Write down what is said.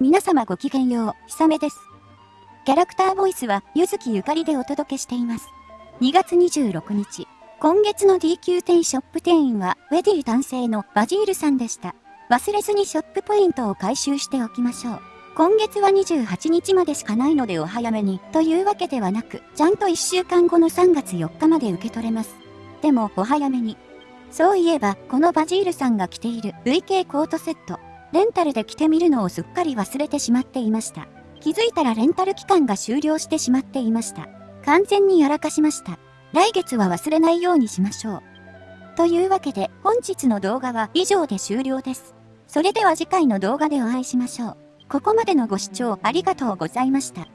皆様ごきげんよう、ひさめです。キャラクターボイスは、ゆずきゆかりでお届けしています。2月26日、今月の DQ 店ショップ店員は、ウェディ男性のバジールさんでした。忘れずにショップポイントを回収しておきましょう。今月は28日までしかないのでお早めに、というわけではなく、ちゃんと1週間後の3月4日まで受け取れます。でも、お早めに。そういえば、このバジールさんが着ている VK コートセット、レンタルで着てみるのをすっかり忘れてしまっていました。気づいたらレンタル期間が終了してしまっていました。完全にやらかしました。来月は忘れないようにしましょう。というわけで本日の動画は以上で終了です。それでは次回の動画でお会いしましょう。ここまでのご視聴ありがとうございました。